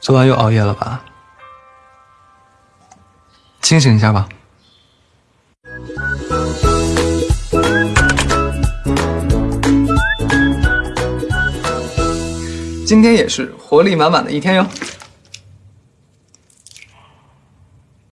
昨晚又熬夜了吧？清醒一下吧。今天也是活力满满的一天哟。